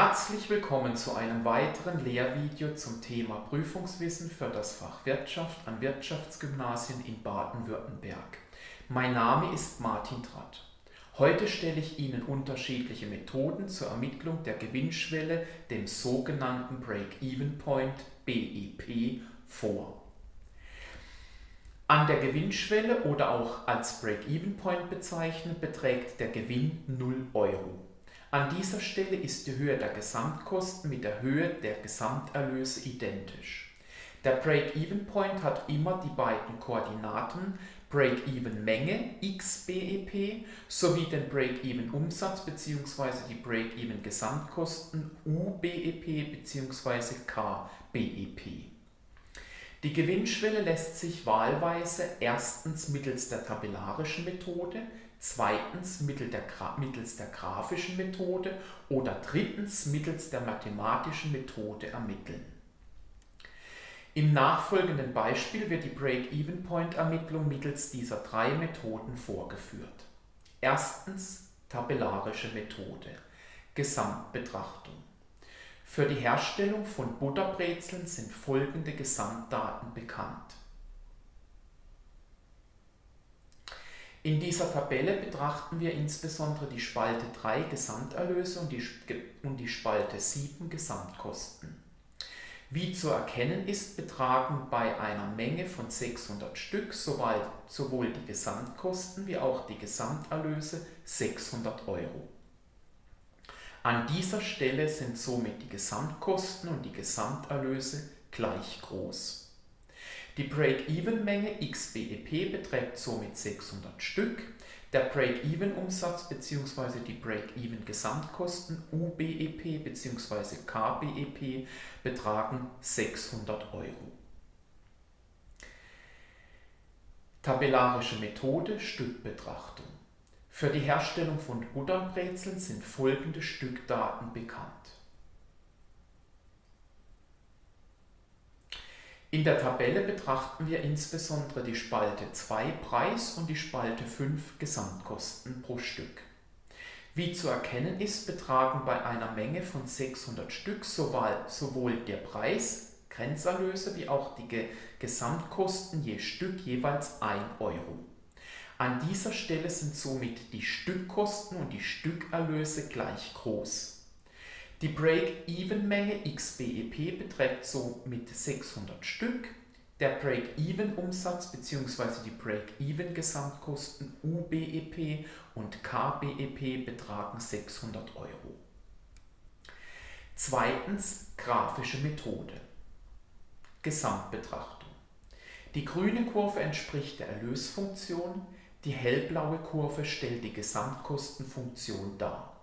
Herzlich willkommen zu einem weiteren Lehrvideo zum Thema Prüfungswissen für das Fach Wirtschaft an Wirtschaftsgymnasien in Baden-Württemberg. Mein Name ist Martin Tratt. Heute stelle ich Ihnen unterschiedliche Methoden zur Ermittlung der Gewinnschwelle, dem sogenannten Break-Even Point BEP, vor. An der Gewinnschwelle oder auch als Break-Even Point bezeichnet beträgt der Gewinn 0 Euro. An dieser Stelle ist die Höhe der Gesamtkosten mit der Höhe der Gesamterlöse identisch. Der Break-Even-Point hat immer die beiden Koordinaten Break-Even-Menge XBEP sowie den Break-Even-Umsatz bzw. die Break-Even-Gesamtkosten UBEP bzw. KBEP. Die Gewinnschwelle lässt sich wahlweise erstens mittels der tabellarischen Methode, zweitens mittels der graphischen Methode oder drittens mittels der mathematischen Methode ermitteln. Im nachfolgenden Beispiel wird die Break-Even-Point-Ermittlung mittels dieser drei Methoden vorgeführt. Erstens tabellarische Methode. Gesamtbetrachtung. Für die Herstellung von Butterbrezeln sind folgende Gesamtdaten bekannt. In dieser Tabelle betrachten wir insbesondere die Spalte 3 Gesamterlöse und die, und die Spalte 7 Gesamtkosten. Wie zu erkennen ist, betragen bei einer Menge von 600 Stück sowohl die Gesamtkosten wie auch die Gesamterlöse 600 Euro. An dieser Stelle sind somit die Gesamtkosten und die Gesamterlöse gleich groß. Die Break-Even-Menge XBEP beträgt somit 600 Stück. Der Break-Even-Umsatz bzw. die Break-Even-Gesamtkosten UBEP bzw. KBEP betragen 600 Euro. Tabellarische Methode Stückbetrachtung. Für die Herstellung von Butternbrezeln sind folgende Stückdaten bekannt. In der Tabelle betrachten wir insbesondere die Spalte 2 Preis und die Spalte 5 Gesamtkosten pro Stück. Wie zu erkennen ist, betragen bei einer Menge von 600 Stück sowohl der Preis, Grenzerlöse, wie auch die Gesamtkosten je Stück jeweils 1 Euro. An dieser Stelle sind somit die Stückkosten und die Stückerlöse gleich groß. Die Break-Even-Menge XBEP beträgt somit 600 Stück. Der Break-Even-Umsatz bzw. die Break-Even-Gesamtkosten UBEP und KBEP betragen 600 Euro. Zweitens grafische Methode. Gesamtbetrachtung. Die grüne Kurve entspricht der Erlösfunktion, die hellblaue Kurve stellt die Gesamtkostenfunktion dar.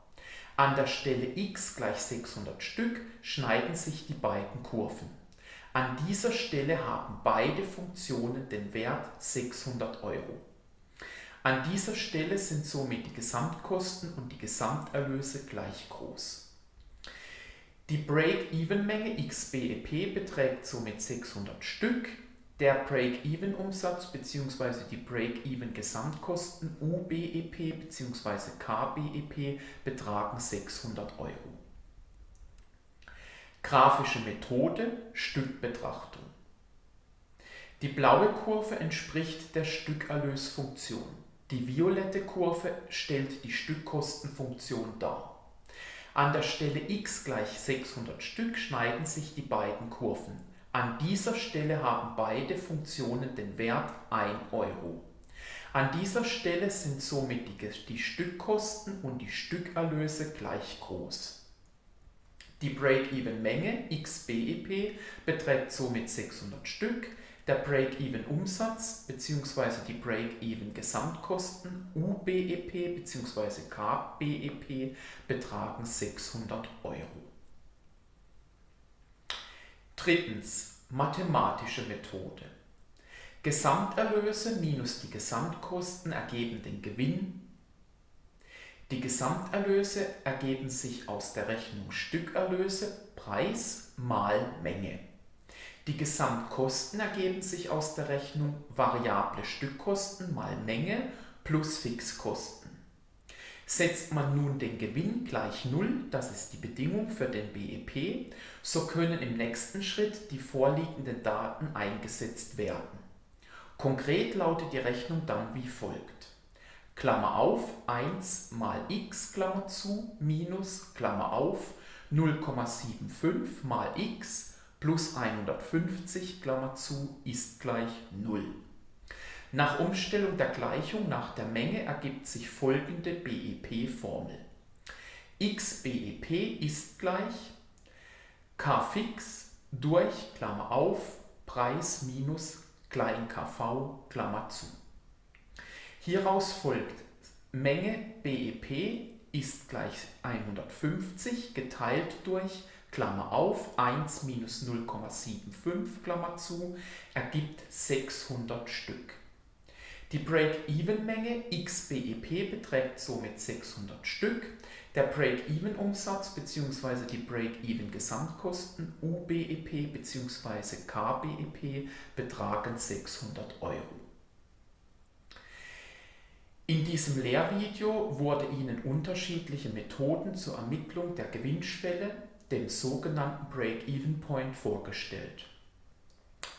An der Stelle x gleich 600 Stück schneiden sich die beiden Kurven. An dieser Stelle haben beide Funktionen den Wert 600 Euro. An dieser Stelle sind somit die Gesamtkosten und die Gesamterlöse gleich groß. Die Break-Even-Menge XBEP beträgt somit 600 Stück, der Break-Even-Umsatz bzw. die Break-Even-Gesamtkosten UBEP bzw. KBEP betragen 600 Euro. Grafische Methode Stückbetrachtung. Die blaue Kurve entspricht der Stückerlösfunktion. Die violette Kurve stellt die Stückkostenfunktion dar. An der Stelle x gleich 600 Stück schneiden sich die beiden Kurven. An dieser Stelle haben beide Funktionen den Wert 1 Euro. An dieser Stelle sind somit die, die Stückkosten und die Stückerlöse gleich groß. Die Break-Even-Menge XBEP beträgt somit 600 Stück, der Break-Even-Umsatz bzw. die Break-Even-Gesamtkosten UBEP bzw. KBEP betragen 600 Euro. Drittens, mathematische Methode. Gesamterlöse minus die Gesamtkosten ergeben den Gewinn. Die Gesamterlöse ergeben sich aus der Rechnung Stückerlöse, Preis mal Menge. Die Gesamtkosten ergeben sich aus der Rechnung variable Stückkosten mal Menge plus Fixkosten. Setzt man nun den Gewinn gleich 0, das ist die Bedingung für den BEP, so können im nächsten Schritt die vorliegenden Daten eingesetzt werden. Konkret lautet die Rechnung dann wie folgt. Klammer auf 1 mal x Klammer zu minus Klammer auf 0,75 mal x plus 150 Klammer zu ist gleich 0. Nach Umstellung der Gleichung nach der Menge ergibt sich folgende BEP-Formel. XBEP ist gleich K fix durch Klammer auf Preis minus klein kv Klammer zu. Hieraus folgt Menge BEP ist gleich 150 geteilt durch Klammer auf 1 minus 0,75 Klammer zu ergibt 600 Stück. Die Break-Even-Menge XBEP beträgt somit 600 Stück. Der Break-Even-Umsatz bzw. die Break-Even-Gesamtkosten UBEP bzw. KBEP betragen 600 Euro. In diesem Lehrvideo wurde Ihnen unterschiedliche Methoden zur Ermittlung der Gewinnschwelle, dem sogenannten Break-Even Point, vorgestellt.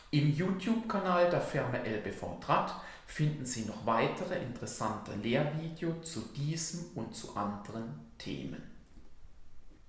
Im YouTube-Kanal der Firma LBV Draht finden Sie noch weitere interessante Lehrvideos zu diesem und zu anderen Themen.